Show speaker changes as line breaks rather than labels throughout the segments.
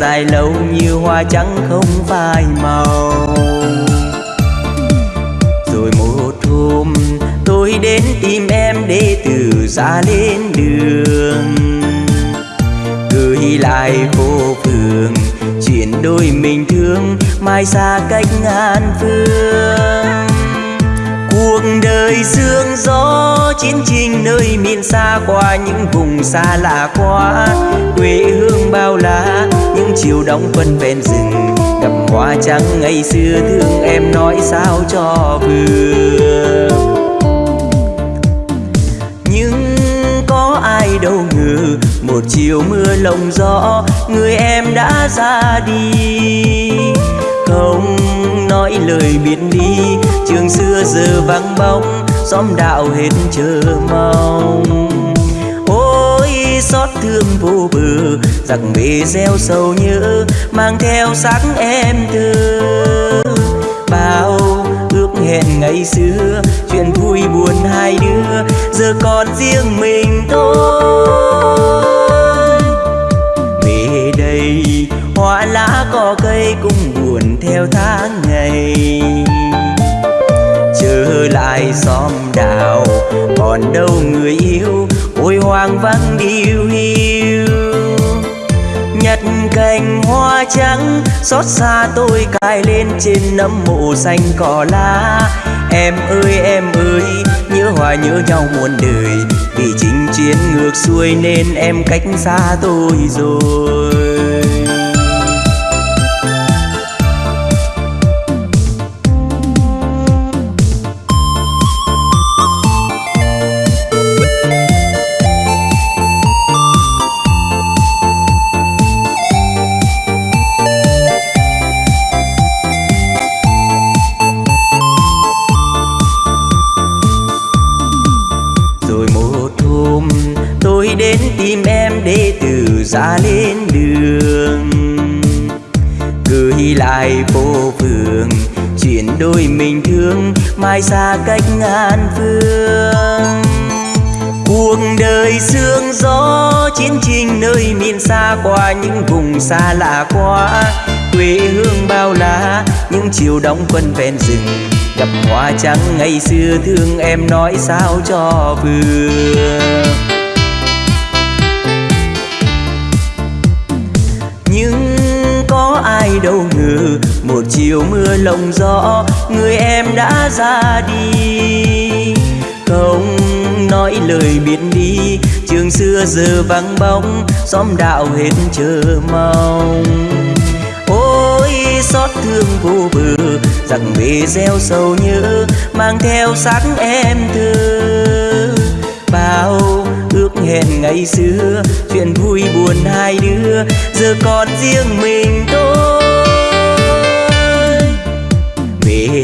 dài lâu như hoa trắng không phai màu. Rồi một hôm tôi đến tìm em để từ ra lên đường. Gửi lại cô phường chuyện đôi mình thương, mai xa cách ngàn phương. Cuộc đời sương gió, chiến trình nơi miền xa qua, những vùng xa lạ quá, quê hương bao la chiều đóng phân ven rừng gặp hoa trắng ngày xưa thương em nói sao cho vừa. Nhưng có ai đâu ngờ, một chiều mưa lồng gió, người em đã ra đi. Không nói lời biệt đi trường xưa giờ vắng bóng, xóm đạo hết chờ mong thương vô bờ, giặc bề gieo sầu nhớ, mang theo sắc em thơ. Bao ước hẹn ngày xưa, chuyện vui buồn hai đứa, giờ còn riêng mình tôi về đây, hoa lá cỏ cây cũng buồn theo tháng ngày. Trở lại xóm đào còn đâu người yêu hoang vắng điêu hiu. Nhặt cành hoa trắng, xót xa tôi cài lên trên nấm mộ xanh cỏ lá. Em ơi em ơi, nhớ hoài nhớ nhau muôn đời. Vì chính chiến ngược xuôi nên em cách xa tôi rồi. Xa cách ngàn phương. Cuộc đời sương gió, chiến trình nơi miền xa qua, những vùng xa lạ quá. Quê hương bao la, những chiều đông quân ven rừng. Gặp hoa trắng ngày xưa, thương em nói sao cho vừa. Nhưng có ai đâu ngờ, một chiều mưa lộng gió người em đã ra đi. Không nói lời biệt đi trường xưa giờ vắng bóng, xóm đạo hết chờ mong. Ôi, xót thương vô bờ, giặc về gieo sầu nhớ, mang theo sắc em thơ. Bao ước hẹn ngày xưa, chuyện vui buồn hai đứa, giờ còn riêng mình tôi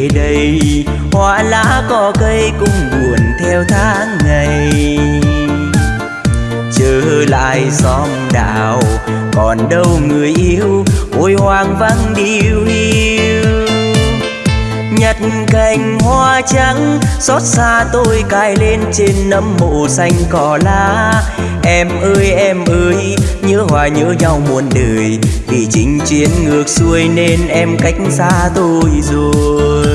về đây. Hoa lá cỏ cây cũng buồn theo tháng ngày. Trở lại xóm đào còn đâu người yêu, ôi hoang vắng điêu hiu. Nhặt cành hoa trắng, xót xa tôi cài lên trên nấm mộ xanh cỏ lá. Em ơi em ơi, nhớ hoài nhớ nhau muôn đời. Vì chính chiến ngược xuôi nên em cách xa tôi rồi.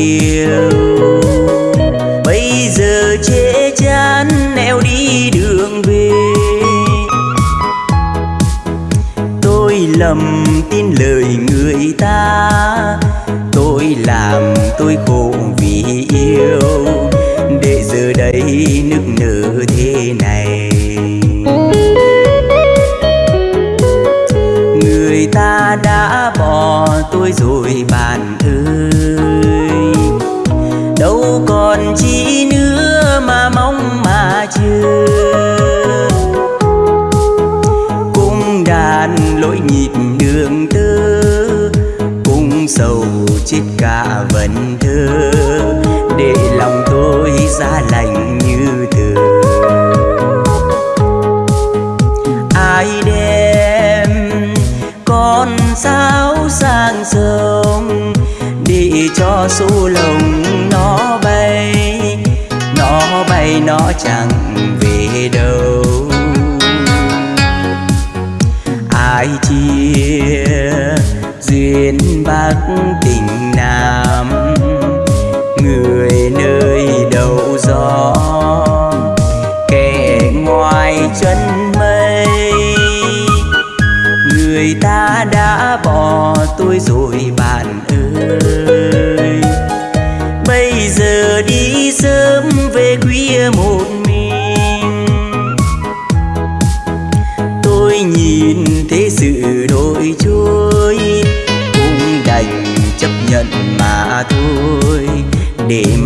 Chiều bây giờ chê chán neo đi đường về. Tôi lầm tin lời người ta. Tôi làm tôi khổ vì yêu. Để giờ đây nức nở thế này. Người ta đã bỏ tôi rồi bạn cho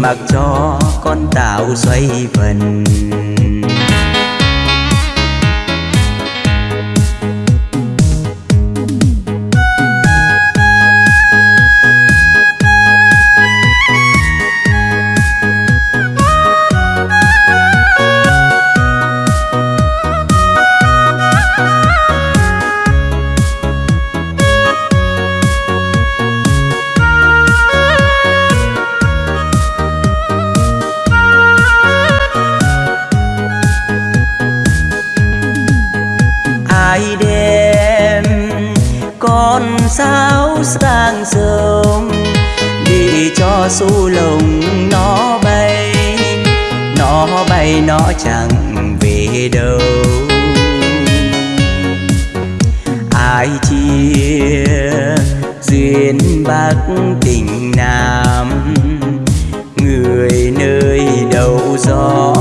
mặc cho con tàu xoay vần. Sang sông đi cho su lồng nó bay. Nó bay, nó chẳng về đâu. Ai chia duyên bắc tình nam? Người nơi đầu gió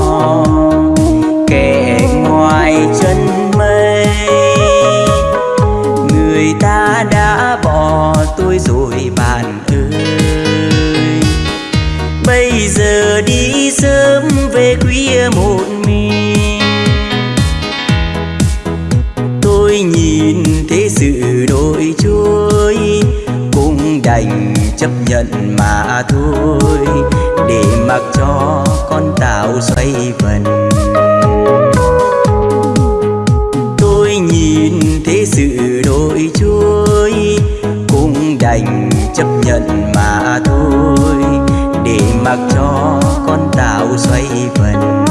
nhận mà thôi, để mặc cho con tàu xoay vần. Tôi nhìn thế sự đổi trôi cũng đành chấp nhận mà thôi, để mặc cho con tàu xoay vần.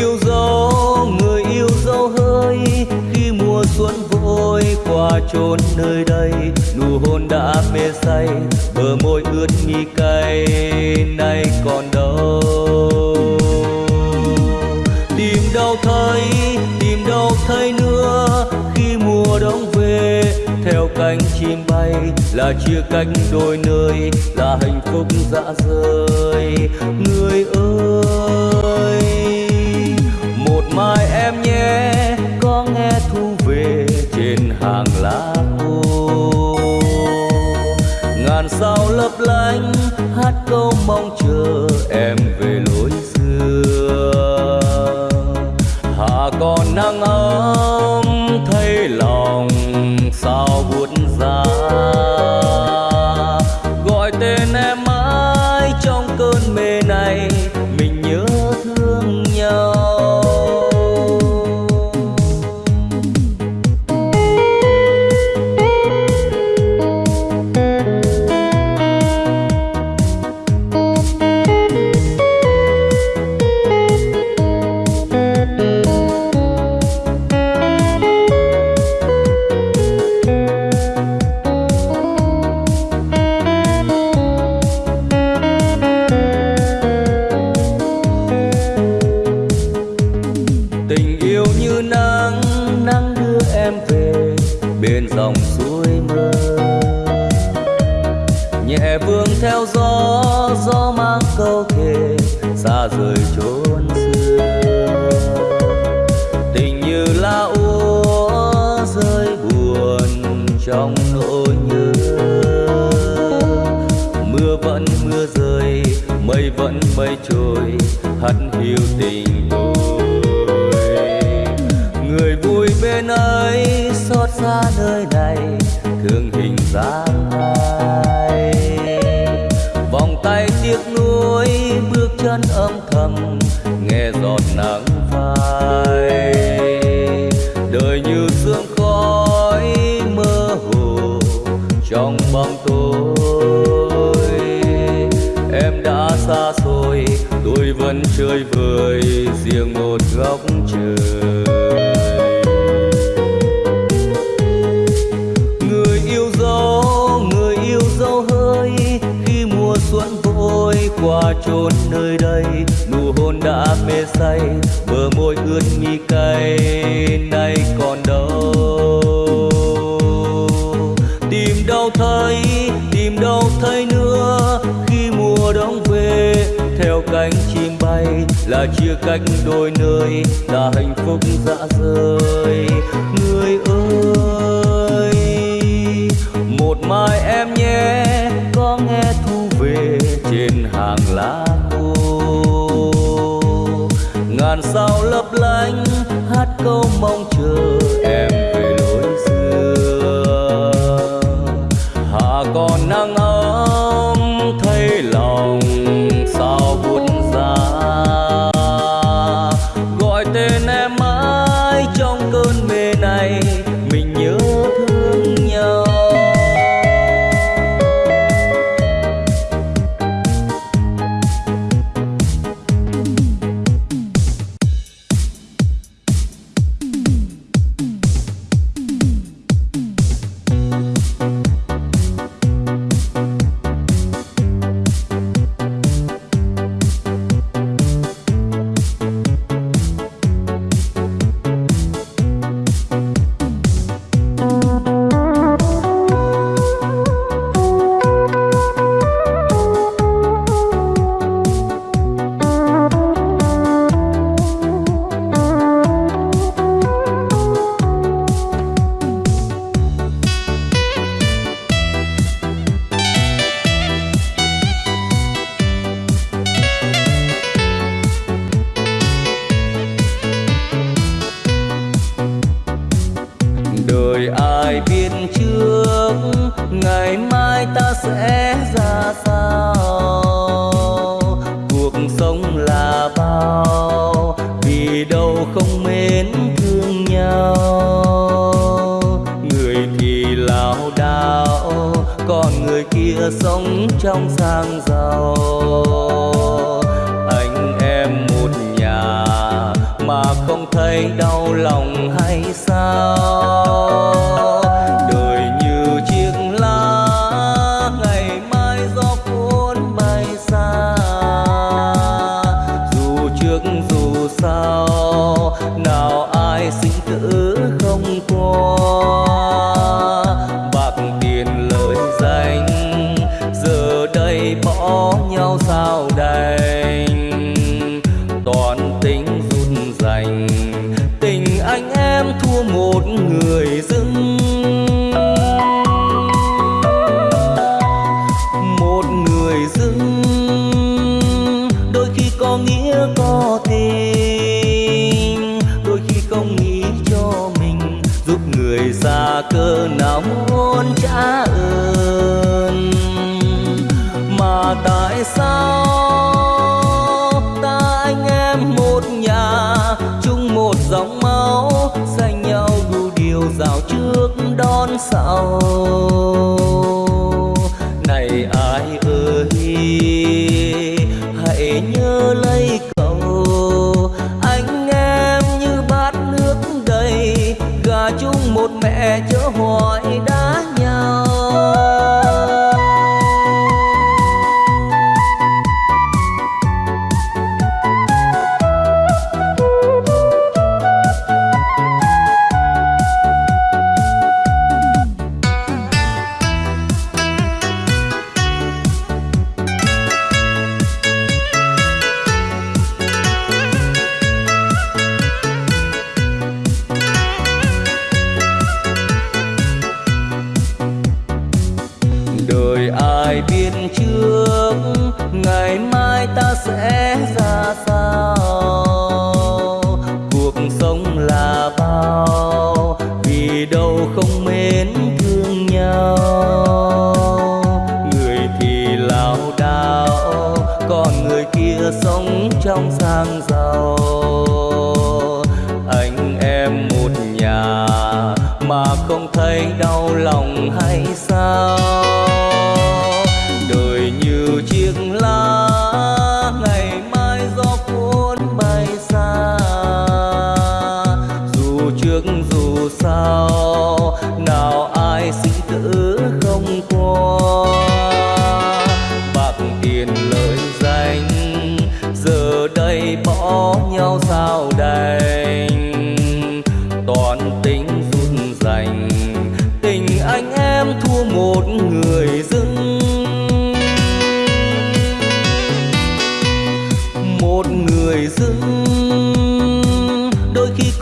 yêu dấu, người yêu dấu hơi. Khi mùa xuân vội qua chốn nơi đây, nụ hôn đã mê say. Bờ môi ướt nghi cay, nay còn đâu? Tìm đâu thấy, tìm đâu thấy nữa. Khi mùa đông về, theo cánh chim bay, là chia cách đôi nơi, là hạnh phúc dã rời. Người ơi! mai em nhé, có nghe thu về trên hàng lá khô. Ngàn sao lấp lánh, hát câu mong chờ em về lối xưa. Hà còn nắng ấm qua chốn nơi đây, nụ hôn đã mê say, bờ môi ướt mi cay, nay còn đâu? Tìm đâu thấy, tìm đâu thấy nữa, khi mùa đông về, theo cánh chim bay, là chia cách đôi nơi, là hạnh phúc dã rơi ngàn sao lấp lánh hát câu mong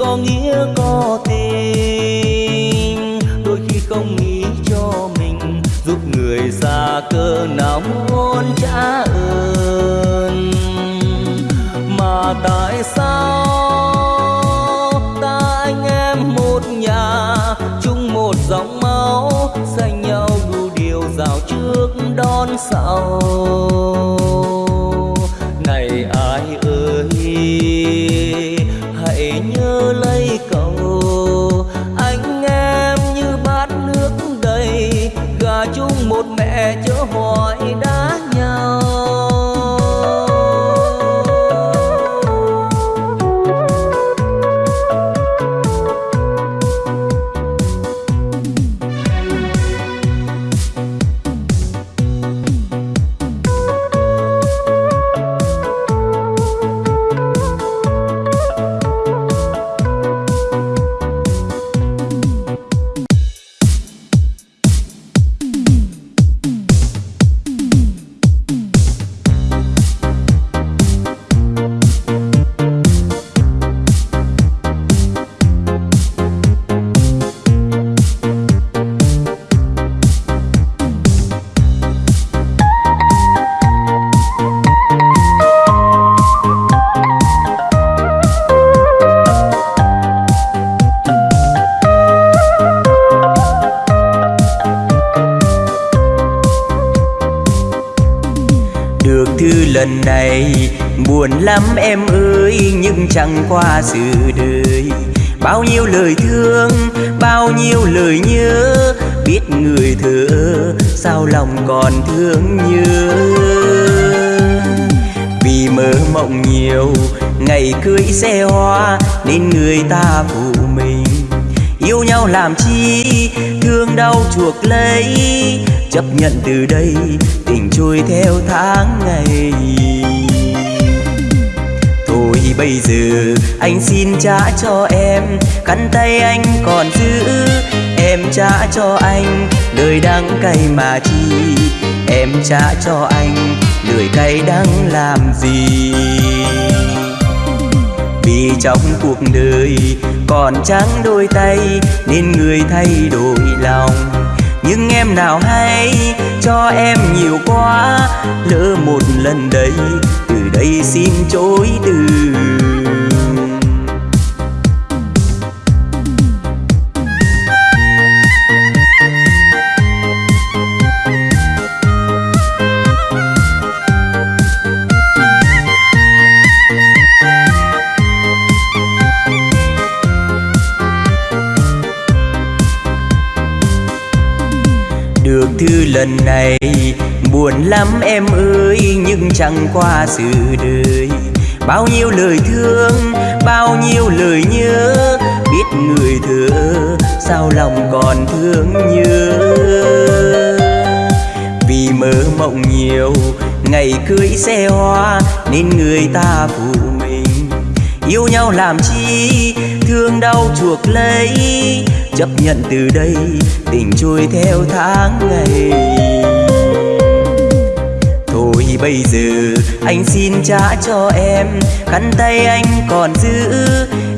có nghĩa có tình. Đôi khi không nghĩ cho mình, giúp người xa cơ nóng hôn trả ơn. Mà tại sao cho em.
Khăn tay anh còn giữ, Em trả cho anh. Đời đắng cay mà chi, Em trả cho anh. Đời cay đắng làm gì? Vì trong cuộc đời Còn trắng đôi tay, Nên người thay đổi lòng. Nhưng em nào hay cho em nhiều quá. Lỡ một lần đấy Từ đây xin chối từ. Này. Buồn lắm em ơi, nhưng chẳng qua sự đời. Bao nhiêu lời thương, bao nhiêu lời nhớ, biết người thơ sao lòng còn thương nhớ. Vì mơ mộng nhiều, ngày cưới xe hoa, nên người ta phụ mình. Yêu nhau làm chi, thương đau chuộc lấy. Chấp nhận từ đây, tình trôi theo tháng ngày bây giờ? Anh xin trả cho em, khăn tay anh còn giữ.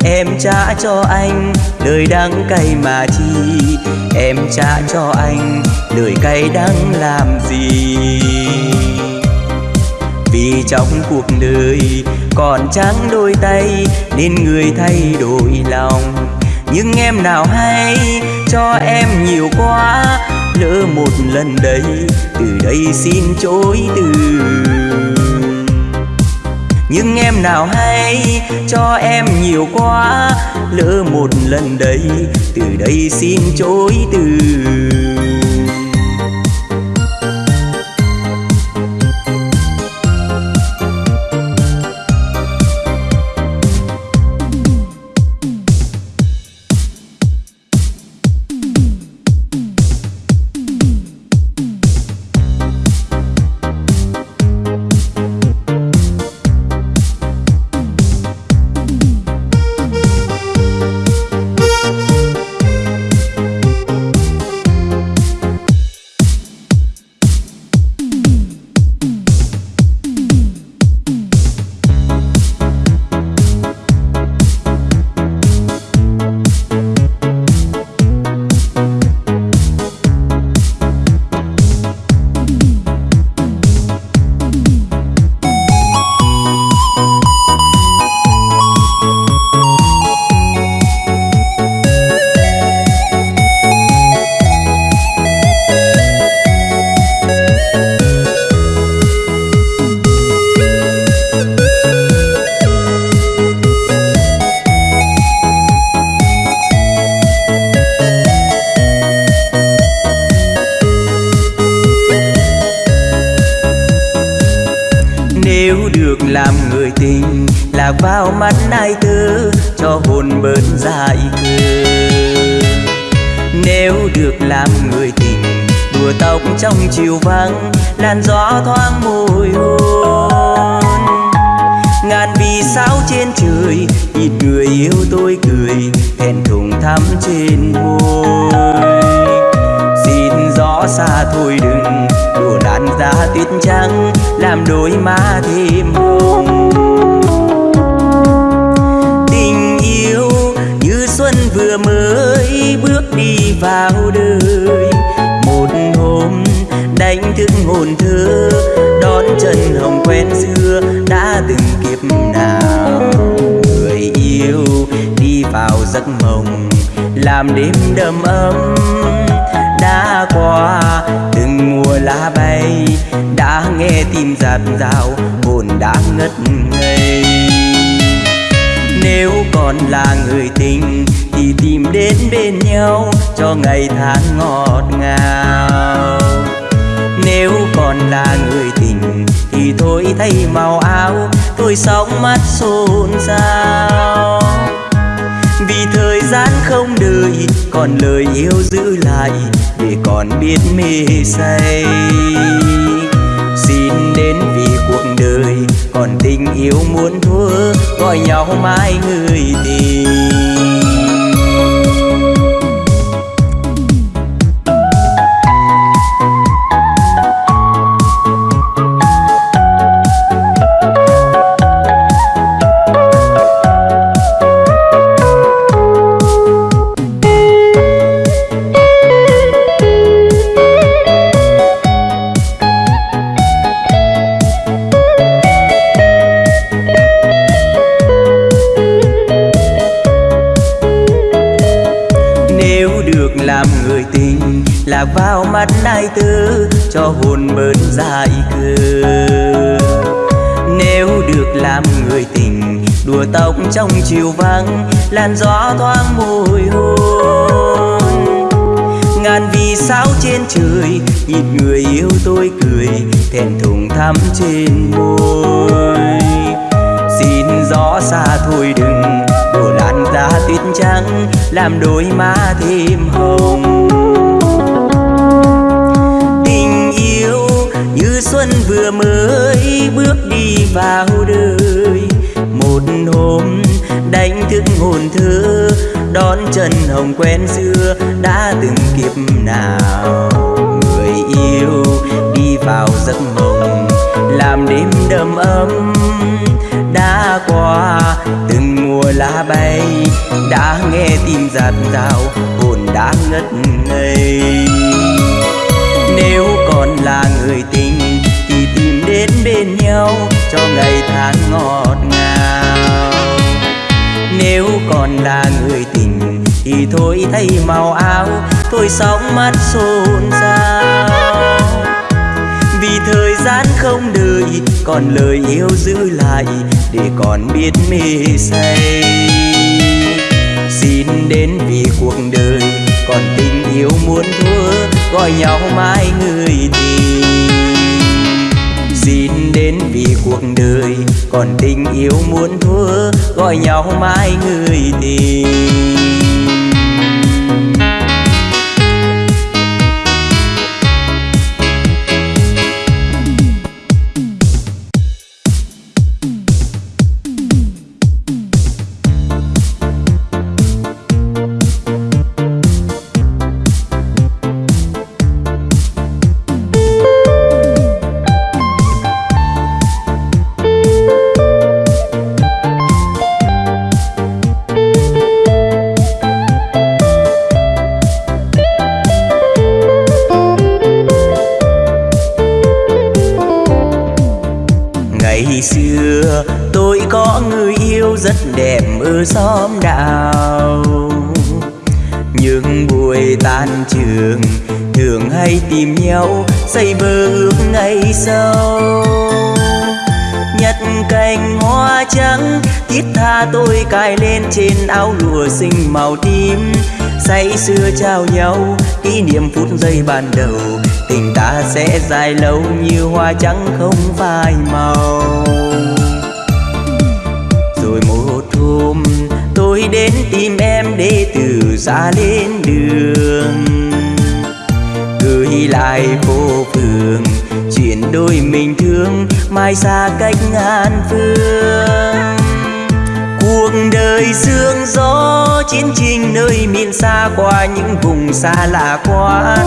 Em trả cho anh lời đắng cay mà chi. Em trả cho anh lời cay đắng làm gì? Vì trong cuộc đời còn trắng đôi tay, nên người thay đổi lòng. Nhưng em nào hay cho em nhiều quá, lỡ một lần đấy từ đây xin chối từ. Nhưng em nào hay cho em nhiều quá, lỡ một lần đấy từ đây xin chối từ. Trong chiều vắng, làn gió thoáng mùi hôn. Ngàn vì sao trên trời nhìn người yêu tôi cười hẹn thùng thắm trên môi. Xin gió xa thôi đừng đùa làn da tuyết trắng, làm đôi má thêm hồng. Tình yêu như xuân vừa mới bước đi vào đời đánh thức hồn thơ, đón chân hồng quen xưa, đã từng kiếp nào. Người yêu đi vào giấc mộng, làm đêm đầm ấm. Đã qua từng mùa lá bay, đã nghe tim giạt rào, hồn đã ngất ngây. Nếu còn là người tình, thì tìm đến bên nhau cho ngày tháng ngọt ngào nếu còn là người tình, thì thôi thay màu áo, tôi sóng mắt xôn xao. Vì thời gian không đợi, còn lời yêu giữ lại, để còn biết mê say. Xin đến vì cuộc đời, còn tình yêu muốn thua, gọi nhau mãi người tình. Tóc trong chiều vắng, làn gió thoáng mùi hôn ngàn vì sao trên trời nhìn người yêu tôi cười thẹn thùng thắm trên môi. Xin gió xa thôi đừng đổ làn da tuyết trắng, làm đôi má thêm hồng. Tình yêu như xuân vừa mới bước đi vào đời đánh thức hồn thơ, đón chân hồng quen xưa, đã từng kiếp nào. Người yêu đi vào giấc mộng, làm đêm đầm ấm. Đã qua từng mùa lá bay, đã nghe tim giạt rào, hồn đã ngất ngây. Nếu còn là người tình, thì tìm đến bên nhau cho ngày tháng ngọt ngào nếu còn là người tình, thì thôi thay màu áo, thôi sóng mắt xôn xao. Vì thời gian không đợi, còn lời yêu giữ lại, để còn biết mê say. Xin đến vì cuộc đời, còn tình yêu muốn thua, gọi nhau mãi người tình. Xin đến vì cuộc đời còn tình yêu muốn thua gọi nhau mãi người tình. Xa lên đường. Gửi lại phố phường chuyện đôi mình thương, mai xa cách ngàn phương. Cuộc đời sương gió, chiến tranh nơi miền xa qua, những vùng xa lạ quá.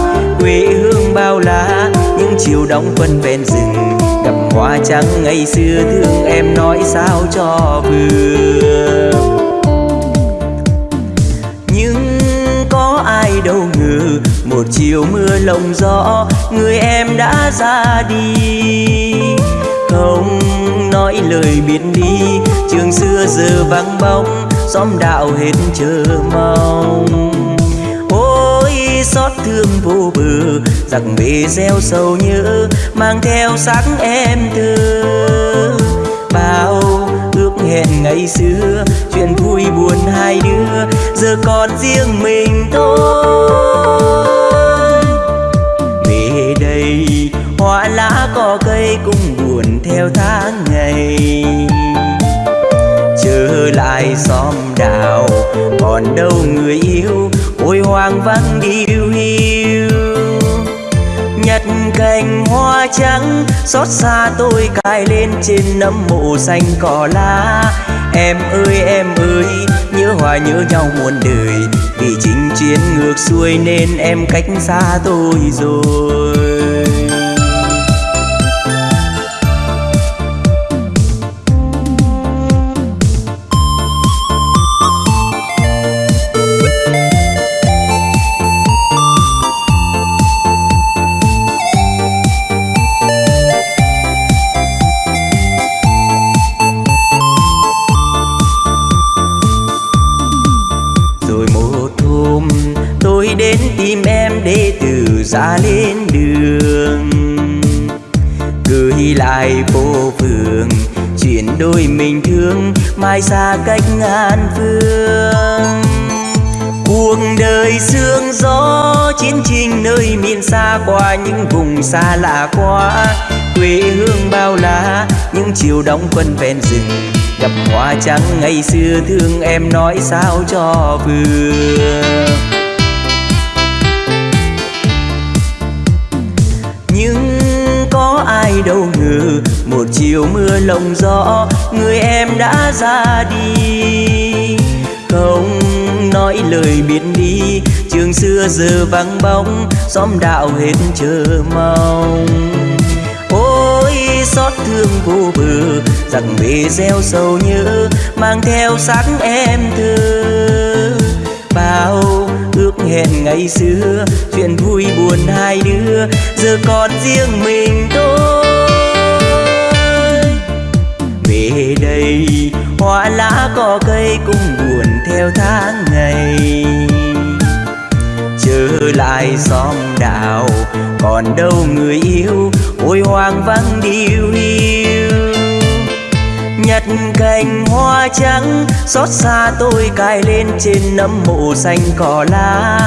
Quê hương bao la, những chiều đông quân ven rừng. Gặp hoa trắng ngày xưa, thương em nói sao cho vừa. Một chiều mưa lộng gió, người em đã ra đi. Không nói lời biệt đi trường xưa giờ vắng bóng, xóm đạo hết chờ mong. Ôi, xót thương vô bờ, giặc bề gieo sầu nhớ, mang theo sắc em thơ. Bao ước hẹn ngày xưa, chuyện vui buồn hai đứa, giờ còn riêng mình thôi. Cũng buồn theo tháng ngày. Trở lại xóm đào còn đâu người yêu, ôi hoang vắng điêu hiu. Nhặt cành hoa trắng, xót xa tôi cài lên trên nấm mộ xanh cỏ lá. Em ơi em ơi, nhớ hoài nhớ nhau muôn đời, vì chính chiến ngược xuôi nên em cách xa tôi rồi. Mai xa cách ngàn phương. Cuộc đời sương gió chiến trình nơi miền xa qua, những vùng xa lạ quá. Quê hương bao la, những chiều đông quân ven rừng. Gặp hoa trắng ngày xưa, thương em nói sao cho vừa. Một chiều mưa lộng gió, người em đã ra đi. Không nói lời biệt đi trường xưa giờ vắng bóng, xóm đạo hết chờ mong. Ôi, xót thương vô bờ rằng về gieo sầu nhớ, mang theo sắc em thơ. Bao ước hẹn ngày xưa, chuyện vui buồn hai đứa, giờ còn riêng mình tôi về đây. Hoa lá cỏ cây cũng buồn theo tháng ngày. Trở lại xóm đảo, còn đâu người yêu. Ôi hoang vắng điêu hiu. Nhặt cành hoa trắng, xót xa tôi cài lên trên nấm mộ xanh cỏ lá.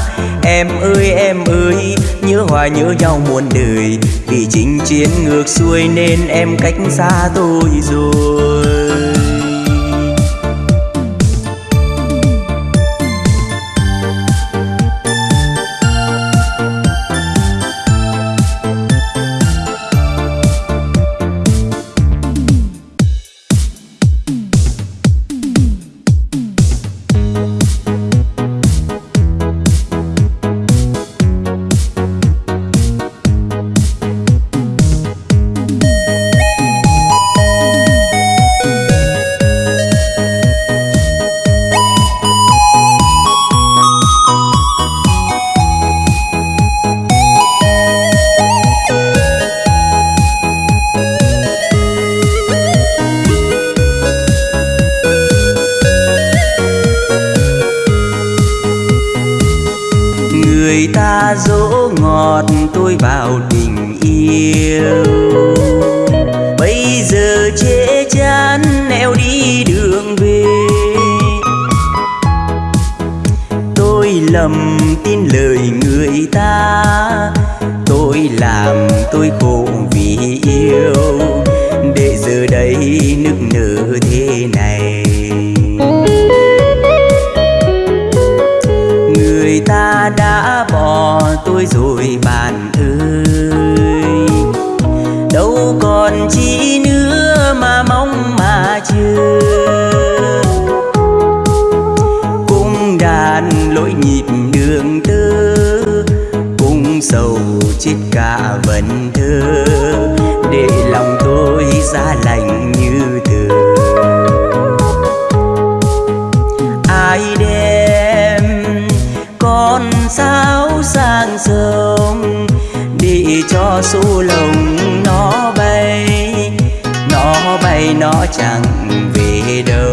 Em ơi em ơi, nhớ hoài nhớ nhau muôn đời. Vì chính chiến ngược xuôi nên em cách xa tôi rồi. Sầu chết cả vần thơ. Để lòng tôi giá lạnh như tờ ai đem con sao sang sông để cho su lồng nó bay? Nó bay, nó chẳng về đâu.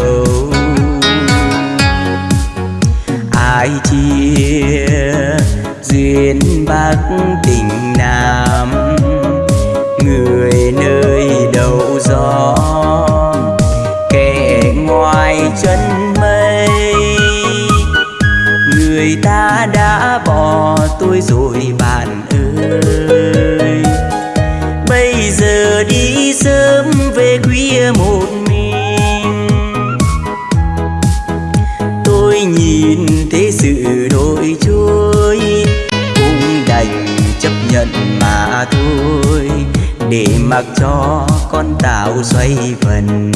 Mặc cho con tàu xoay vần.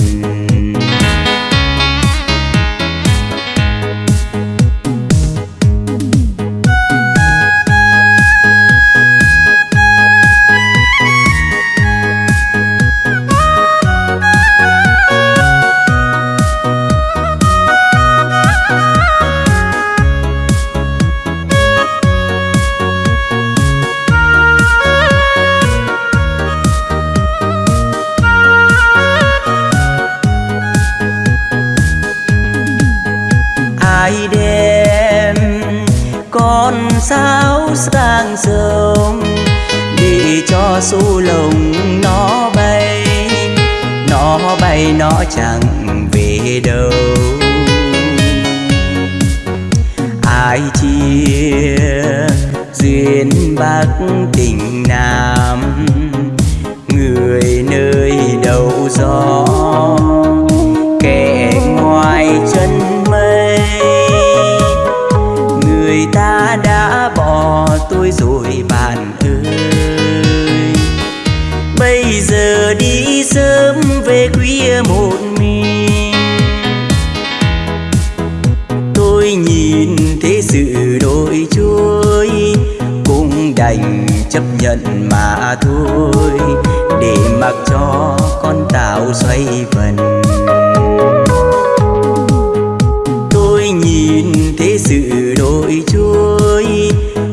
Nhìn thế sự đổi trôi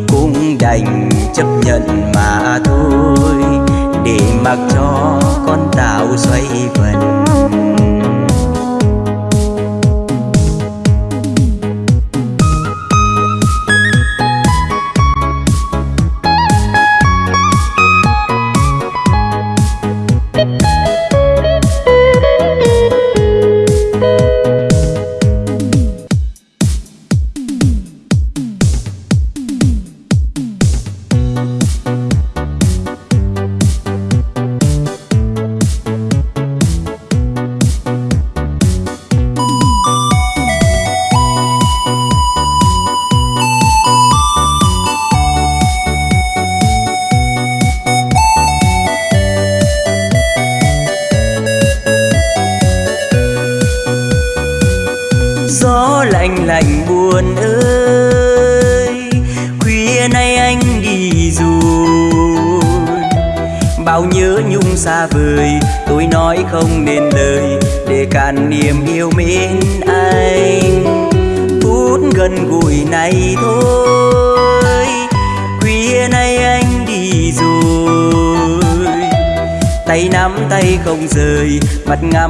cũng đành chấp nhận mà thôi. Để mặc cho con tàu xoay vần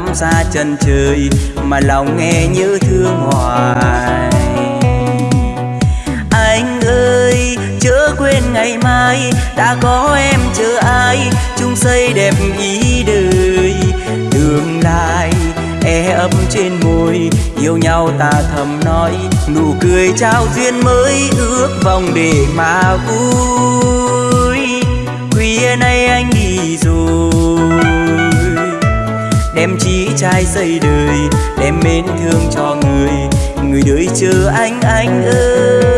ngắm xa chân trời mà lòng nghe như thương hoài. Anh ơi, chớ quên ngày mai, đã có em chờ ai, chung xây đẹp ý đời. Tương lai e ấp trên môi, yêu nhau ta thầm nói, nụ cười trao duyên mới ước vòng để mà vui. Khuya nay anh đi rồi trai xây đời đem mến thương cho người. Người đời chờ anh anh ơi.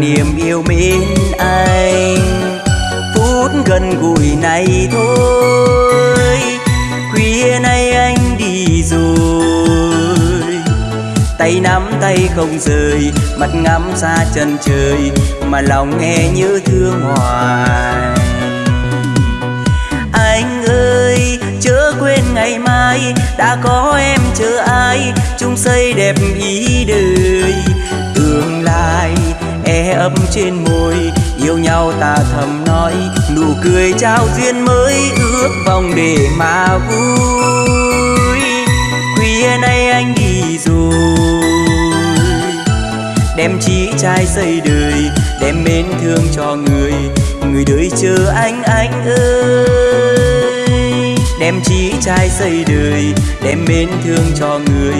Niềm yêu mến anh. Phút gần gũi này thôi, khuya nay anh đi rồi. Tay nắm tay không rời mắt ngắm xa chân trời mà lòng nghe như thương hoài. Anh ơi, chớ quên ngày mai, đã có em chờ ai, chung xây đẹp ý đời ấp trên môi, yêu nhau ta thầm nói, nụ cười trao duyên mới ước vòng để mà vui. Khuya nay anh đi rồi, đem chí trai xây đời, đem mến thương cho người người đời chờ anh anh ơi. Đem chí trai xây đời, đem mến thương cho người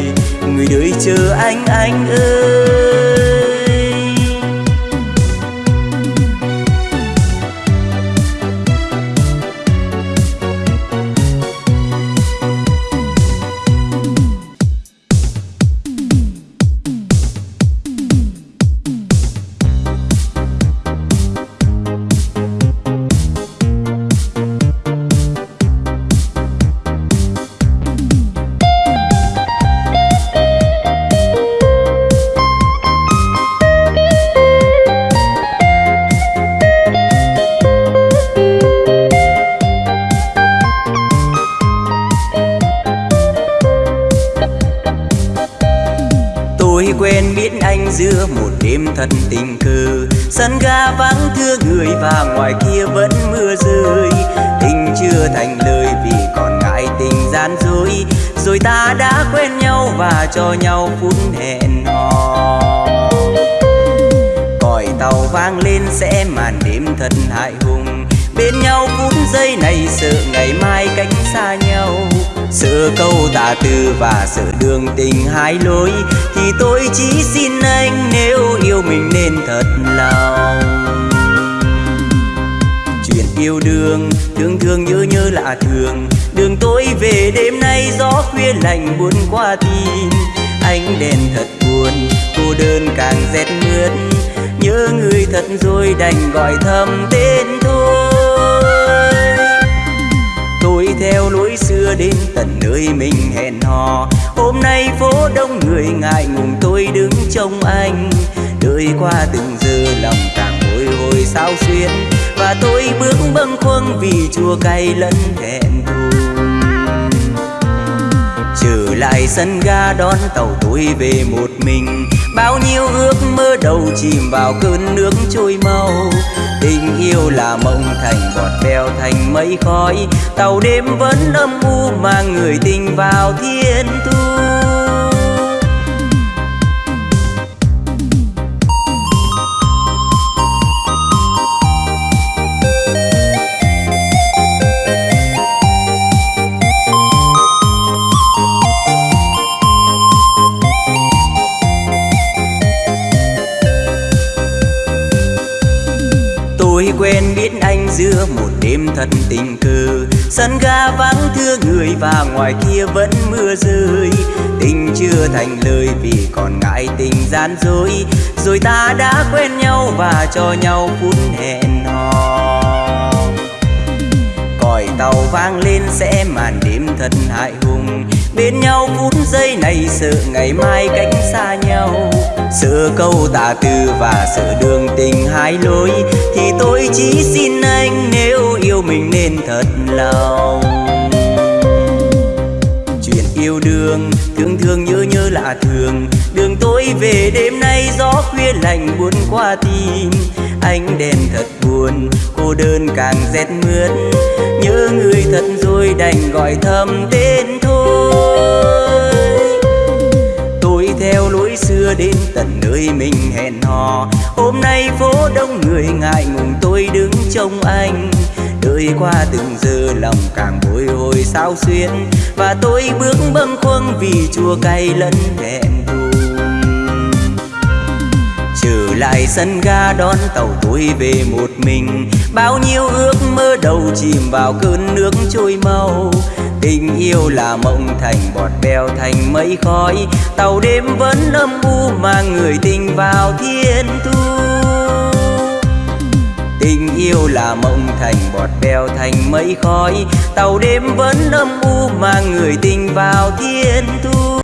người đời chờ anh anh ơi. Sao xuyên. Và tôi bước bâng khuâng vì chua cay lẫn thẹn thùng trở lại sân ga đón tàu tôi về một mình, bao nhiêu ước mơ đầu chìm vào cơn nước trôi mau. Tình yêu là mộng thành bọt bèo thành mây khói, tàu đêm vẫn âm u mang người tình vào thiên thu. Giữa một đêm thật tình cờ. Sân ga vắng thưa người và ngoài kia vẫn mưa rơi. Tình chưa thành lời vì còn ngại tình gian dối. Rồi ta đã quen nhau và cho nhau phút hẹn hò. Còi tàu vang lên sẽ màn đêm thật hại hùng. Bên nhau phút giây này sợ ngày mai cách xa nhau sợ câu tà từ và sợ đường tình hai lối, thì tôi chỉ xin anh nếu yêu mình nên thật lòng. Chuyện yêu đương, thương thương nhớ nhớ lạ thường. Đường tôi về đêm nay gió khuya lạnh buồn qua tim. Ánh đèn thật buồn, cô đơn càng rét mướt. Nhớ người thật rồi đành gọi thầm tên thôi. Tôi theo lối xưa đến tận nơi mình hẹn hò. Hôm nay phố đông người ngại ngùng, tôi đứng trông anh. Đời qua từng giờ lòng càng bối hồi sao xuyên và tôi bước bâng khuâng vì chua cay lẫn thẹn trở lại sân ga đón tàu tôi về một mình. Bao nhiêu ước mơ đầu chìm vào cơn nước trôi mau tình yêu là mộng thành bọt bèo thành mây khói. Tàu đêm vẫn âm u mang người tình vào thiên thu. Tình yêu là mộng thành bọt bèo thành mây khói. Tàu đêm vẫn âm u mang người tình vào thiên thu.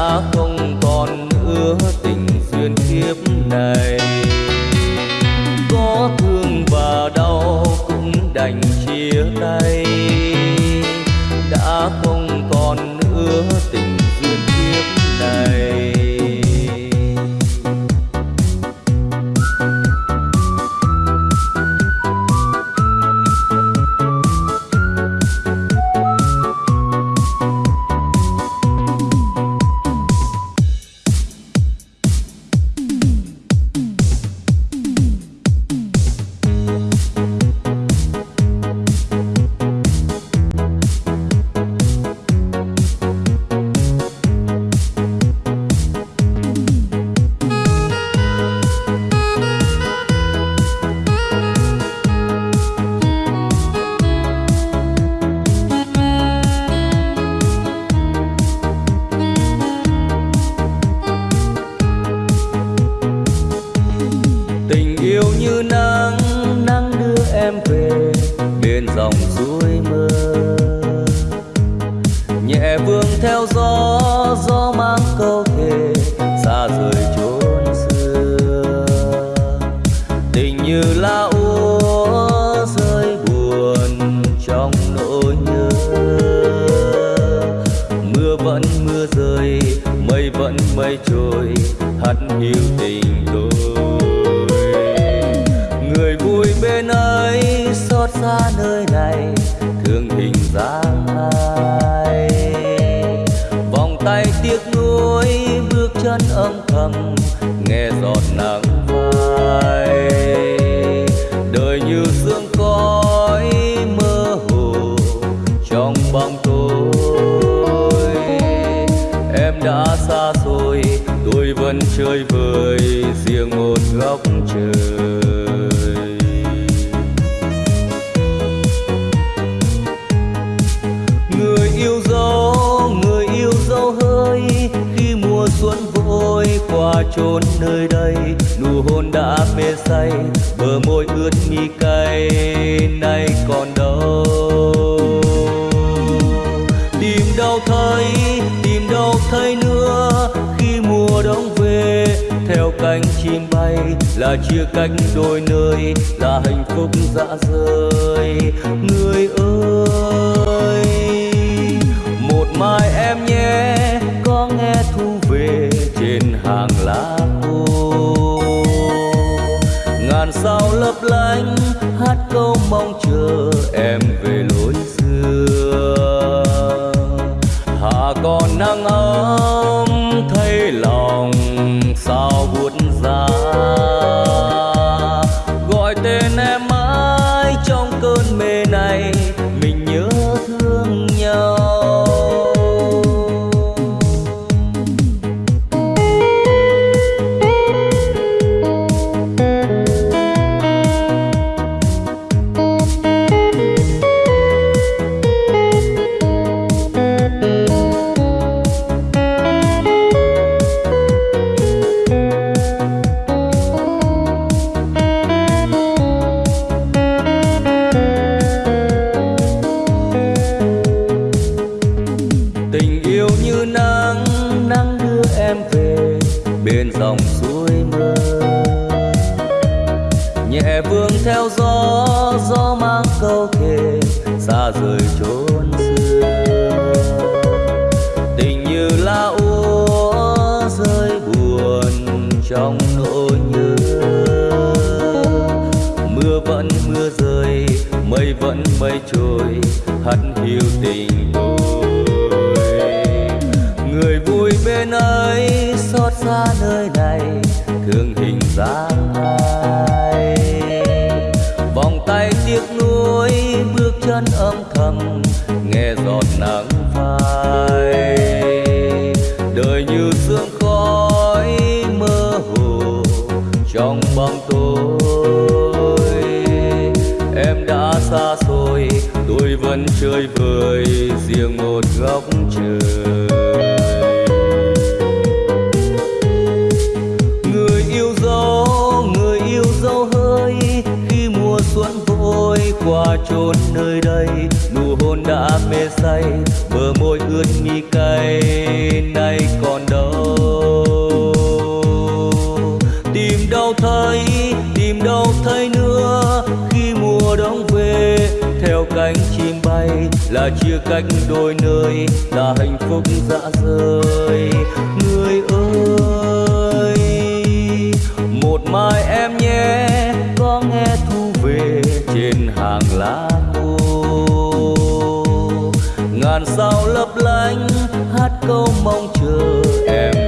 À không về
trên hàng lá khô. Ngàn sao lấp lánh hát câu mong chờ em.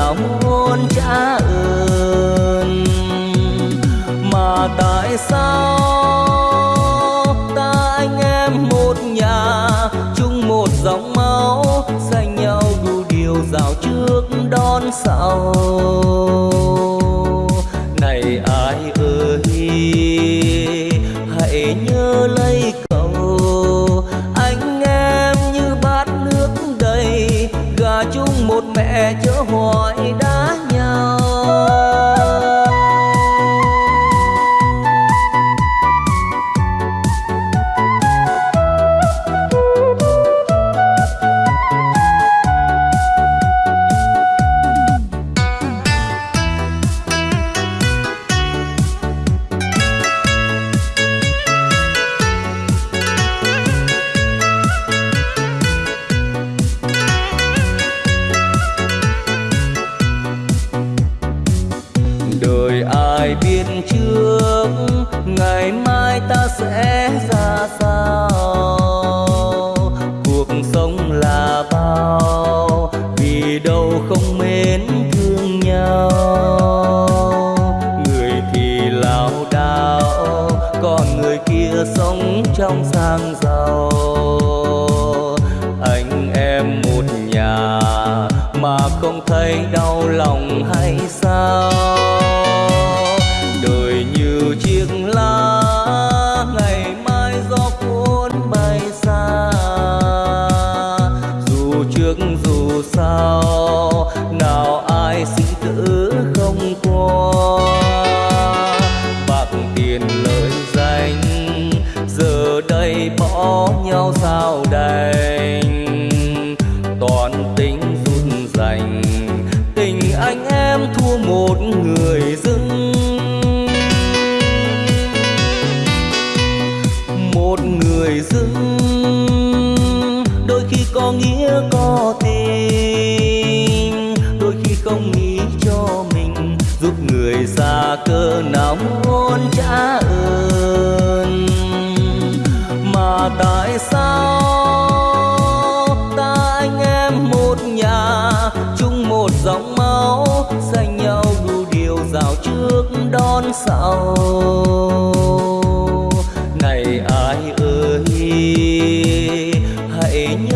Nào muốn trả ơn, mà tại sao ta anh em một nhà chung một dòng máu, dành nhau đủ điều rào trước đón sau?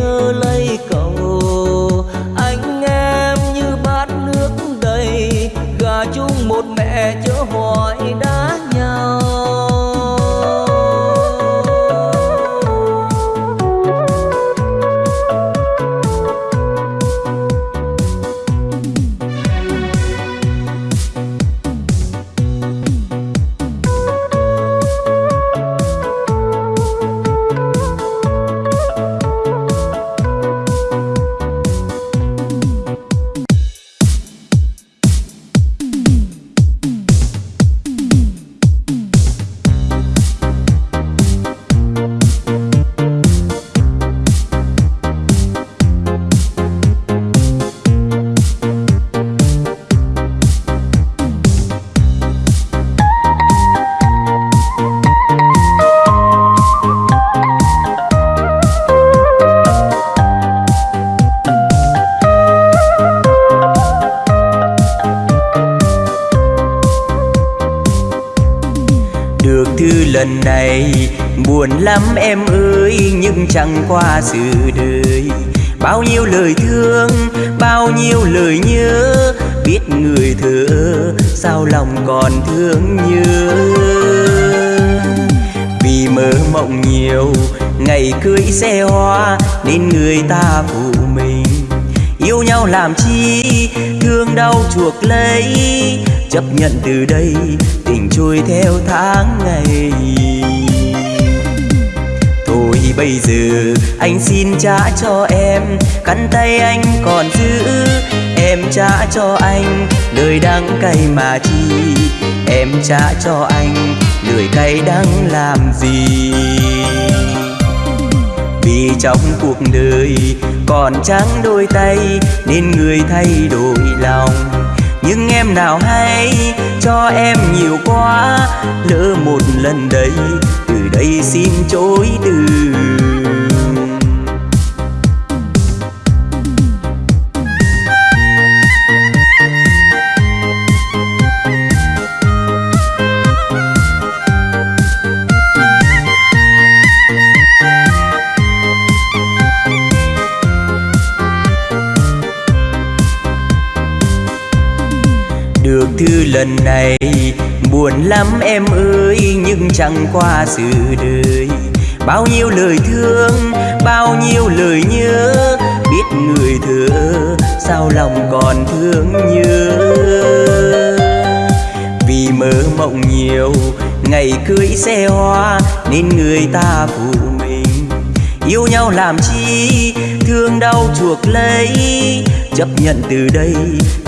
Nhớ lấy cầu Qua
sự đời. Bao nhiêu lời thương, bao nhiêu lời nhớ Biết người thơ sao lòng còn thương nhớ. Vì mơ mộng nhiều, ngày cưới xe hoa Nên người ta phụ mình. Yêu nhau làm chi, thương đau chuộc lấy. Chấp nhận từ đây, tình trôi theo tháng ngày bây giờ? Anh xin trả cho em, cắn tay anh còn giữ. Em trả cho anh lời đắng cay mà chi. Em trả cho anh lời cay đắng làm gì? Vì trong cuộc đời còn trắng đôi tay, nên người thay đổi lòng. Nhưng em nào hay cho em nhiều quá lỡ một lần đây từ đây xin chối từ. Được thư lần này buồn lắm em ơi, nhưng chẳng qua sự đời. Bao nhiêu lời thương, bao nhiêu lời nhớ, biết người thơ sao lòng còn thương nhớ. Vì mơ mộng nhiều, ngày cưới xe hoa, nên người ta phụ mình. Yêu nhau làm chi, thương đau chuộc lấy. Chấp nhận từ đây,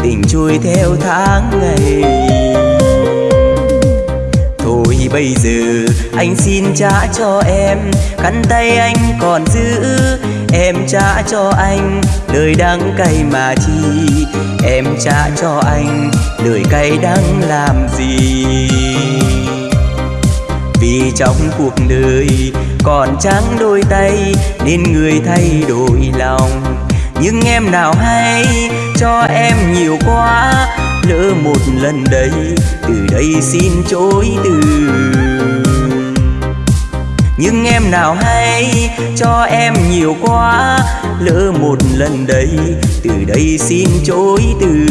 tình trôi theo tháng ngày thôi bây giờ. Anh xin trả cho em khăn tay anh còn giữ. Em trả cho anh lời đắng cay mà chi. Em trả cho anh lời cay đắng làm gì. Vì trong cuộc đời còn trắng đôi tay, nên người thay đổi lòng. Nhưng em nào hay cho em nhiều quá lỡ một lần đây, từ đây xin chối từ. Nhưng em nào hay cho em nhiều quá, lỡ một lần đây, từ đây xin chối từ.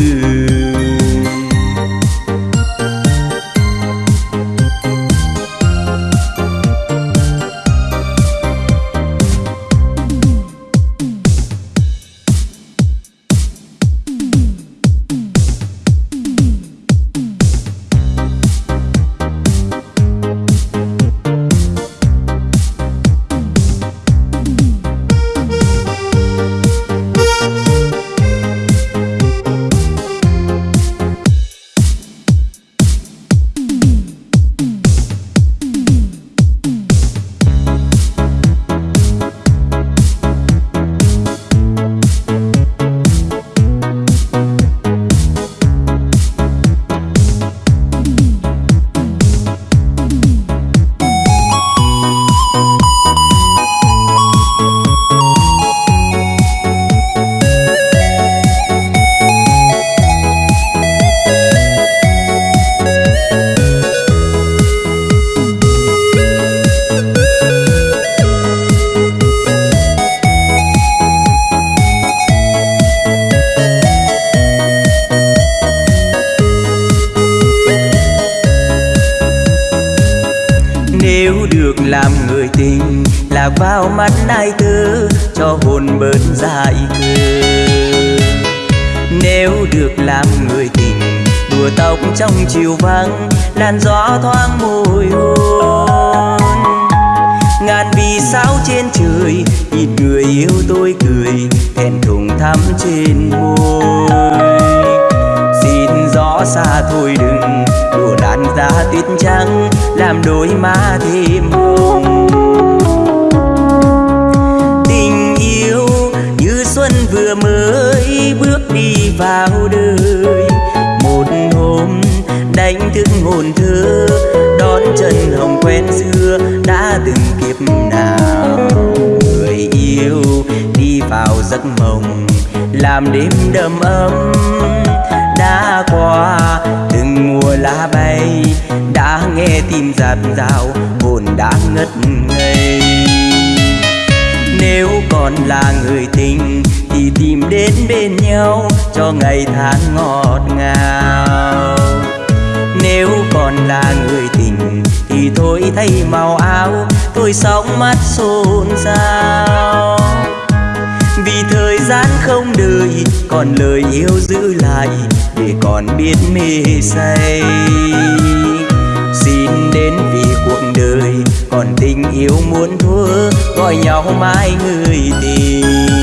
Trong chiều vắng, làn gió thoáng môi hôn. Ngàn vì sao trên trời nhìn người yêu tôi cười hẹn thùng thắm trên môi. Xin gió xa thôi đừng, đùa đàn ra tuyết trắng, làm đôi má thêm hồng. Tình yêu như xuân vừa mới bước đi vào đời. Thức hồn thơ, đón chân hồng quen xưa, đã từng kiếp nào người yêu đi vào giấc mộng, làm đêm đầm ấm. Đã qua, từng mùa lá bay, đã nghe tim giạt rào, hồn đã ngất ngây. Nếu còn là người tình, thì tìm đến bên nhau cho ngày tháng ngọt ngào nếu còn là người tình thì thôi thay màu áo, tôi sóng mắt xôn xao. Vì thời gian không đợi, còn lời yêu giữ lại, để còn biết mê say. Xin đến vì cuộc đời, còn tình yêu muốn thua, gọi nhau mãi người tình.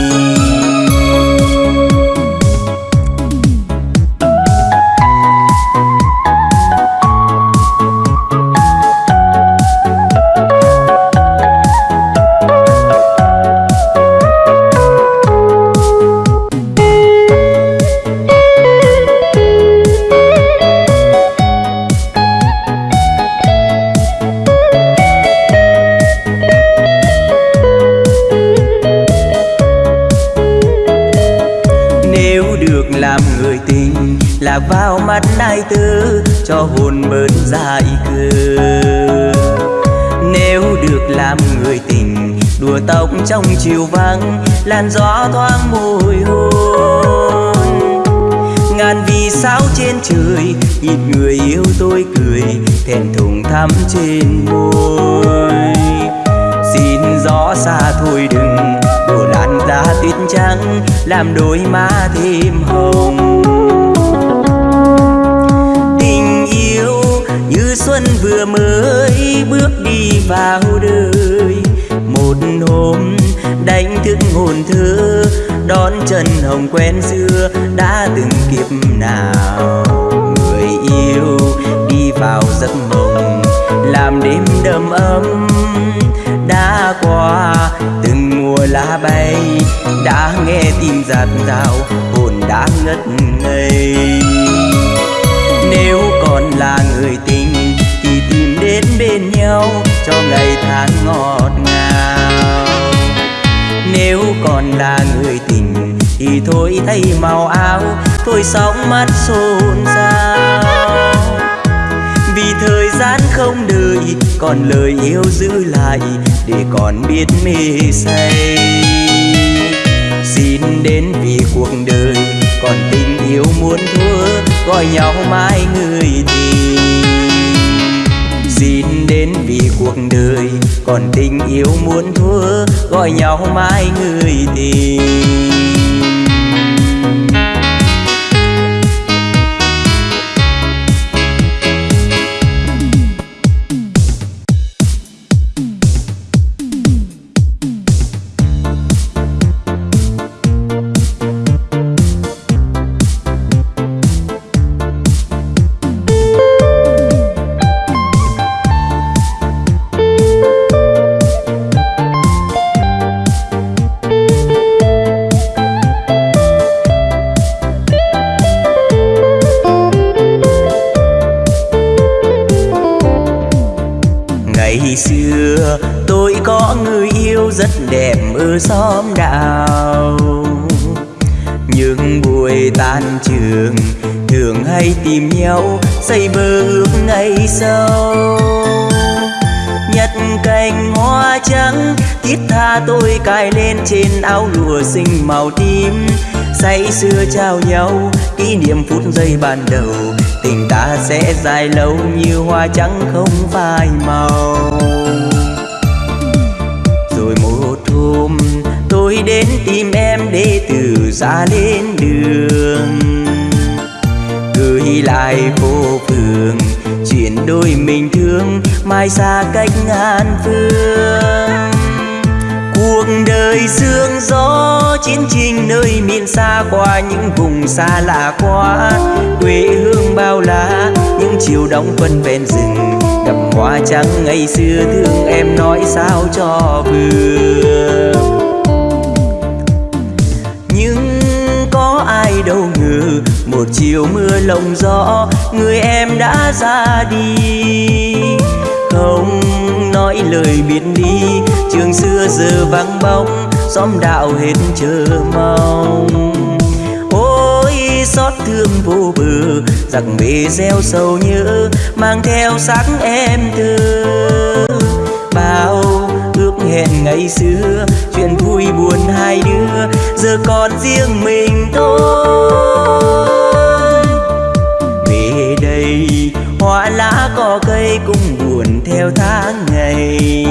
Cho hồn bớt dại cơ. Nếu được làm người tình, đùa tóc trong chiều vắng, làn gió thoáng môi hôn ngàn vì sao trên trời, nhìn người yêu tôi cười thẹn thùng thắm trên môi. Xin gió xa thôi đừng đổ làn ra tuyết trắng, làm đôi má thêm hồng. Xuân vừa mới bước đi vào đời. Một hôm đánh thức hồn thơ, đón chân hồng quen xưa đã từng kiếp nào. Người yêu đi vào giấc mộng, làm đêm đầm ấm. Đã qua từng mùa lá bay, đã nghe tim giạt rào, hồn đã ngất ngây. Nếu còn là người tình nhau, cho ngày tháng ngọt ngào. Nếu còn là người tình, thì thôi thay màu áo, thôi sóng mắt xôn xao. Vì thời gian không đợi, còn lời yêu giữ lại, để còn biết mê say. Xin đến vì cuộc đời, còn tình yêu muốn thua, gọi nhau mãi người tình. Cuộc đời. Còn tình yêu muốn thua gọi nhau mãi người tình. Dài lâu như hoa trắng không phai màu. Rồi một hôm tôi đến tìm em để từ ra lên đường. Gửi lại phố phường chuyện đôi mình thương, mai xa cách ngàn phương. Cuộc đời sương gió, chiến trình nơi miền xa qua, những vùng xa lạ quá, quê hương bao la chiều đóng quân ven rừng. Cầm hoa trắng ngày xưa thương em nói sao cho vừa. Nhưng có ai đâu ngờ, một chiều mưa lộng gió, người em đã ra đi. Không nói lời biệt đi trường xưa giờ vắng bóng, xóm đạo hết chờ mong thương vô bờ, giặc mê gieo sầu nhớ, mang theo sắc em thơ. Bao ước hẹn ngày xưa, chuyện vui buồn hai đứa, giờ còn riêng mình tôi. Về đây, hoa lá cỏ cây cũng buồn theo tháng ngày.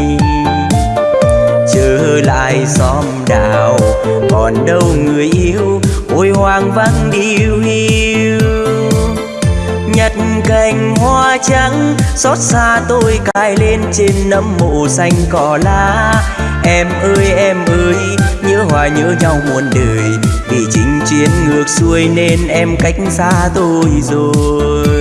Trở lại xóm đào còn đâu người yêu, ôi hoang vắng điêu hiu cành hoa trắng, xót xa tôi cài lên trên nấm mộ xanh cỏ lá. Em ơi em ơi, nhớ hoài nhớ nhau muôn đời, vì chính chiến ngược xuôi nên em cách xa tôi rồi.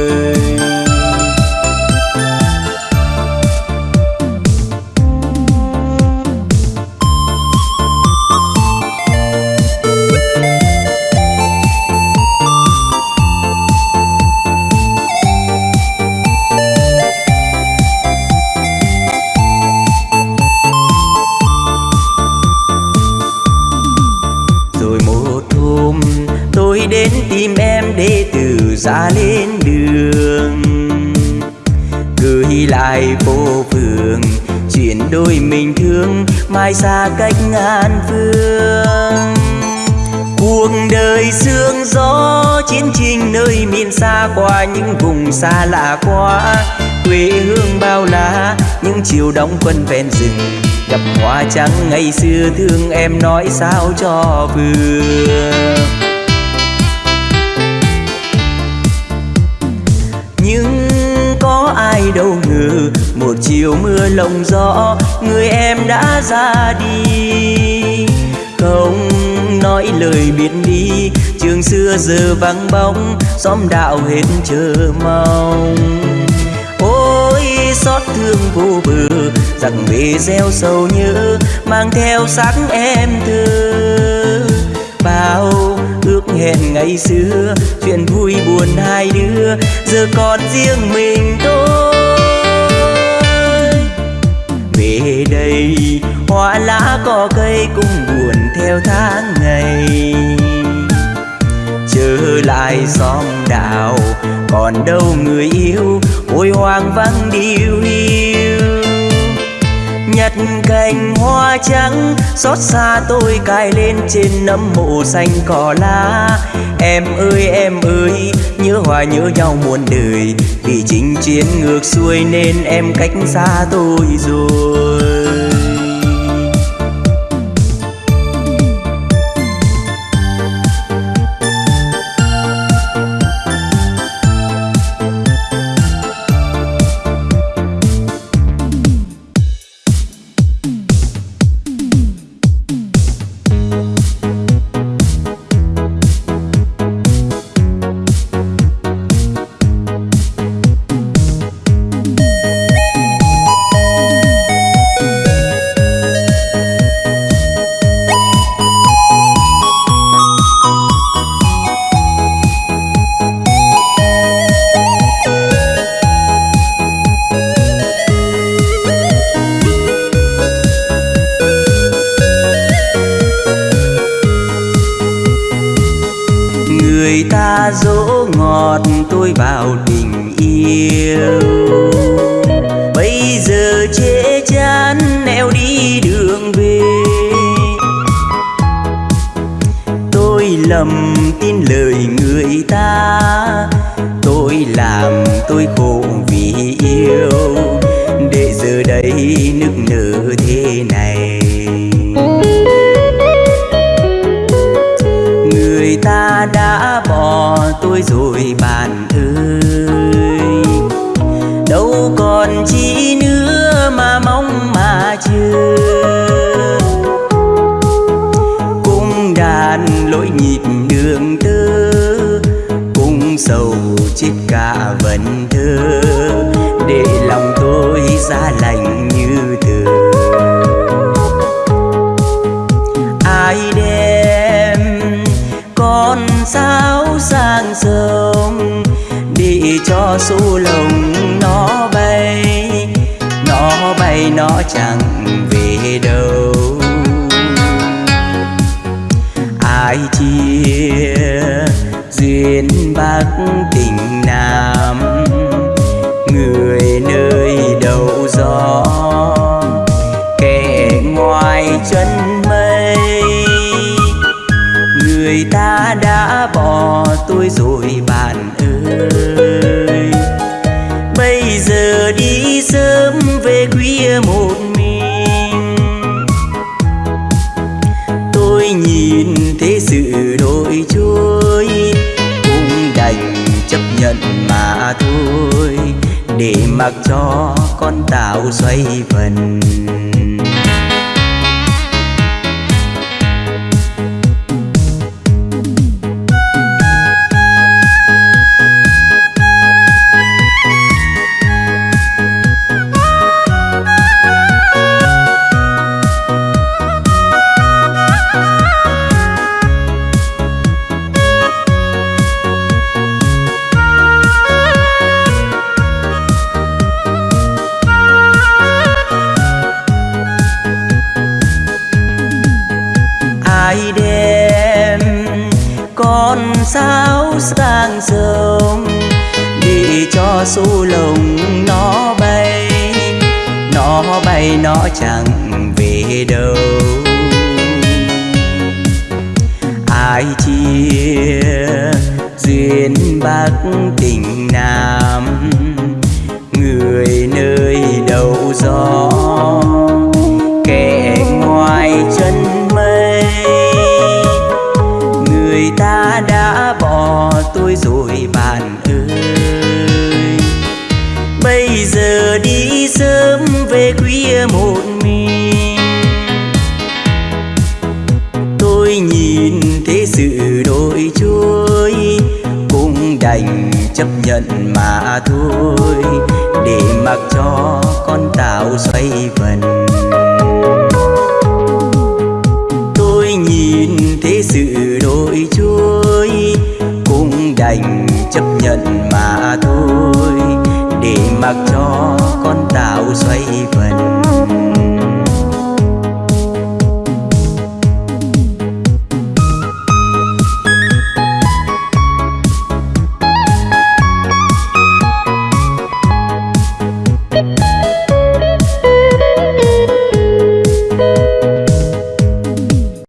Cách ngàn phương. Cuộc đời sương gió, chiến trình nơi miền xa qua, những vùng xa lạ quá. Quê hương bao la, những chiều đông quân ven rừng. Gặp hoa trắng ngày xưa, thương em nói sao cho vừa. Nhưng có ai đâu ngờ, một chiều mưa lộng gió đã ra đi. Không nói lời biệt đi trường xưa giờ vắng bóng, xóm đạo hết chờ mong. Ôi, xót thương vô bờ rằng bề gieo sầu nhớ, mang theo sắc em thơ. Bao ước hẹn ngày xưa, chuyện vui buồn hai đứa, giờ còn riêng mình tôi theo tháng ngày. Trở lại xóm đạo còn đâu người yêu, ôi hoang vắng điêu hiu. Nhặt cành hoa trắng, xót xa tôi cài lên trên nấm mộ xanh cỏ lá. Em ơi em ơi, nhớ hòa nhớ nhau muôn đời, vì chính chiến ngược xuôi nên em cách xa tôi rồi. hát tình nam. Người nơi đầu gió, kẻ ngoài chân mây. Người ta đã bỏ tôi rồi bạn ơi. Bây giờ đi sớm về khuya một thôi để mặc cho con tàu xoay vần.